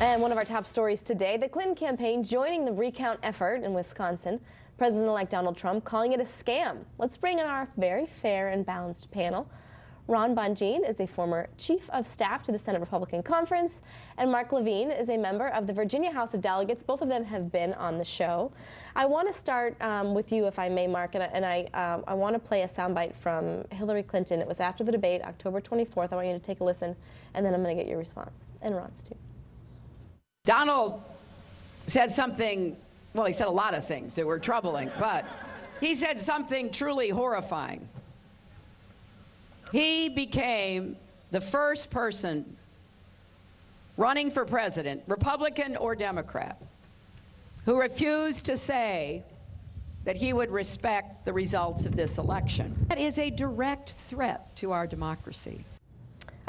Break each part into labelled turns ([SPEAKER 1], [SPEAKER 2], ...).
[SPEAKER 1] And one of our top stories today, the Clinton campaign joining the recount effort in Wisconsin. President-elect Donald Trump calling it a scam. Let's bring in our very fair and balanced panel. Ron Bonjean is the former chief of staff to the Senate Republican Conference, and Mark Levine is a member of the Virginia House of Delegates. Both of them have been on the show. I want to start um, with you, if I may, Mark, and I, and I, um, I want to play a soundbite from Hillary Clinton. It was after the debate, October 24th. I want you to take a listen, and then I'm going to get your response, and Ron's too.
[SPEAKER 2] Donald said something, well, he said a lot of things that were troubling, but he said something truly horrifying. He became the first person running for president, Republican or Democrat, who refused to say that he would respect the results of this election. That is a direct threat to our democracy.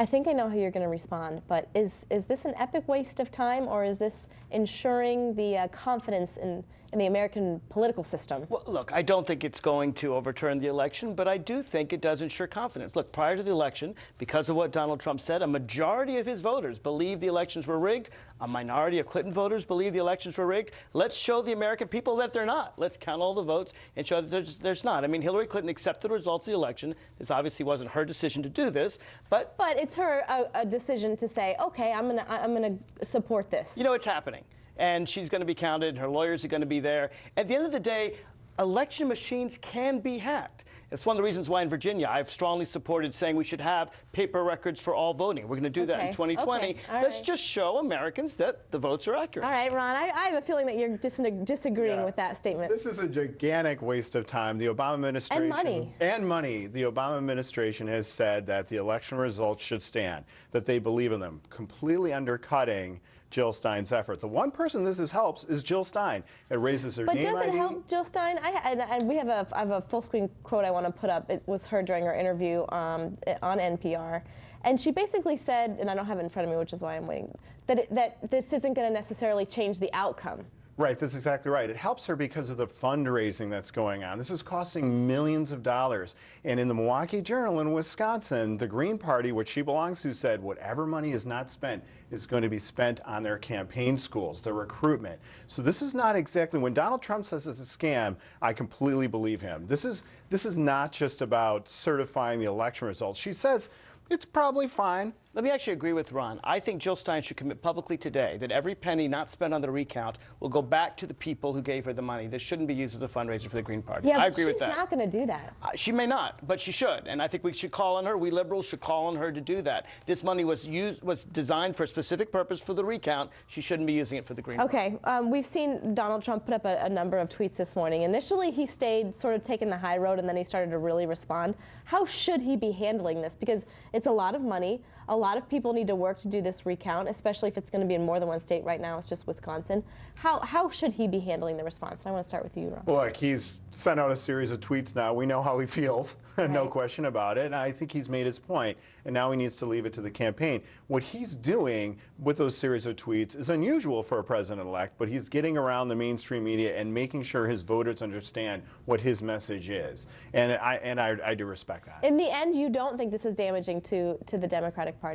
[SPEAKER 1] I think I know how you're going to respond, but is, is this an epic waste of time or is this ensuring the uh, confidence in, in the American political system?
[SPEAKER 3] Well, look, I don't think it's going to overturn the election, but I do think it does ensure confidence. Look, prior to the election, because of what Donald Trump said, a majority of his voters believed the elections were rigged. A minority of Clinton voters believe the elections were rigged. Let's show the American people that they're not. Let's count all the votes and show that there's, there's not. I mean, Hillary Clinton accepted the results of the election. This obviously wasn't her decision to do this, but...
[SPEAKER 1] But it's her a, a decision to say, okay, I'm going to I'm gonna support this.
[SPEAKER 3] You know, it's happening and she's going to be counted. Her lawyers are going to be there. At the end of the day, election machines can be hacked. It's one of the reasons why in Virginia I've strongly supported saying we should have paper records for all voting. We're going to do okay. that in 2020. Okay. Let's right. just show Americans that the votes are accurate.
[SPEAKER 1] All right, Ron, I, I have a feeling that you're dis disagreeing yeah. with that statement.
[SPEAKER 4] This is a gigantic waste of time. The Obama administration...
[SPEAKER 1] And money.
[SPEAKER 4] And money. The Obama administration has said that the election results should stand, that they believe in them, completely undercutting Jill Stein's effort. The one person this is helps is Jill Stein. It raises her
[SPEAKER 1] but
[SPEAKER 4] name
[SPEAKER 1] does it
[SPEAKER 4] ID.
[SPEAKER 1] help Jill Stein? I, and, and, we have a, I have a full screen quote I want to put up. It was her during her interview um, on NPR. And she basically said, and I don't have it in front of me, which is why I'm waiting, that, it, that this isn't going to necessarily change the outcome.
[SPEAKER 4] Right, that's exactly right. It helps her because of the fundraising that's going on. This is costing millions of dollars. And in the Milwaukee Journal in Wisconsin, the Green Party, which she belongs to, said whatever money is not spent is going to be spent on their campaign schools, their recruitment. So this is not exactly, when Donald Trump says it's a scam, I completely believe him. This is, this is not just about certifying the election results. She says it's probably fine.
[SPEAKER 3] Let me actually agree with Ron. I think Jill Stein should commit publicly today that every penny not spent on the recount will go back to the people who gave her the money. This shouldn't be used as a fundraiser for the Green Party.
[SPEAKER 1] Yeah,
[SPEAKER 3] I agree with
[SPEAKER 1] that. she's not going to do that.
[SPEAKER 3] Uh, she may not, but she should. And I think we should call on her. We liberals should call on her to do that. This money was used, was designed for a specific purpose for the recount. She shouldn't be using it for the Green
[SPEAKER 1] okay, Party. Okay. Um, we've seen Donald Trump put up a, a number of tweets this morning. Initially, he stayed sort of taking the high road, and then he started to really respond. How should he be handling this? Because it's a lot of money. A lot of people need to work to do this recount, especially if it's going to be in more than one state. Right now, it's just Wisconsin. How, how should he be handling the response? And I want to start with you, Ron.
[SPEAKER 4] Look, he's sent out a series of tweets now. We know how he feels, right. no question about it. And I think he's made his point, and now he needs to leave it to the campaign. What he's doing with those series of tweets is unusual for a president-elect, but he's getting around the mainstream media and making sure his voters understand what his message is. And I, and I, I do respect that.
[SPEAKER 1] In the end, you don't think this is damaging to, to the Democratic Party?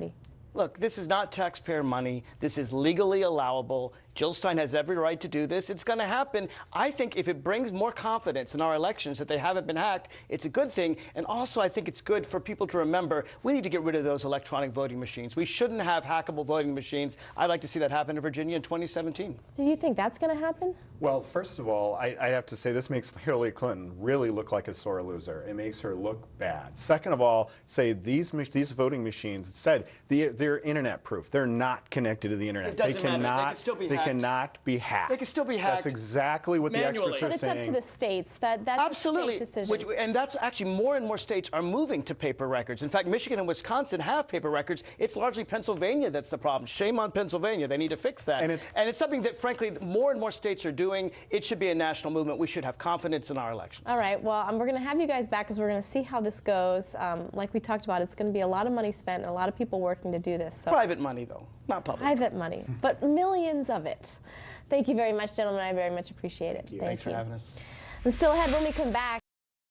[SPEAKER 3] Look, this is not taxpayer money. This is legally allowable. Jill Stein has every right to do this. It's going to happen. I think if it brings more confidence in our elections that they haven't been hacked, it's a good thing. And also, I think it's good for people to remember we need to get rid of those electronic voting machines. We shouldn't have hackable voting machines. I'd like to see that happen in Virginia in 2017.
[SPEAKER 1] Do you think that's going to happen?
[SPEAKER 4] Well, first of all, I, I have to say this makes Hillary Clinton really look like a sore loser. It makes her look bad. Second of all, say these these voting machines said the, they're internet proof. They're not connected to the internet.
[SPEAKER 3] It
[SPEAKER 4] they cannot.
[SPEAKER 3] Matter. They can still be hacked
[SPEAKER 4] cannot be hacked.
[SPEAKER 3] They can still be hacked.
[SPEAKER 4] That's exactly what
[SPEAKER 3] manually.
[SPEAKER 4] the experts
[SPEAKER 1] are
[SPEAKER 4] saying.
[SPEAKER 1] But it's up to the states. That, that's
[SPEAKER 3] Absolutely.
[SPEAKER 1] a state decision.
[SPEAKER 3] Which, and that's actually more and more states are moving to paper records. In fact, Michigan and Wisconsin have paper records. It's largely Pennsylvania that's the problem. Shame on Pennsylvania. They need to fix that. And it's, and it's something that, frankly, more and more states are doing. It should be a national movement. We should have confidence in our elections.
[SPEAKER 1] All right. Well, um, we're going to have you guys back because we're going to see how this goes. Um, like we talked about, it's going to be a lot of money spent and a lot of people working to do this.
[SPEAKER 3] So. Private money, though, not public.
[SPEAKER 1] Private money, but millions of it. Thank you very much, gentlemen. I very much appreciate it.
[SPEAKER 3] Thank Thanks
[SPEAKER 1] you.
[SPEAKER 3] for having us.
[SPEAKER 1] And still ahead when we come back.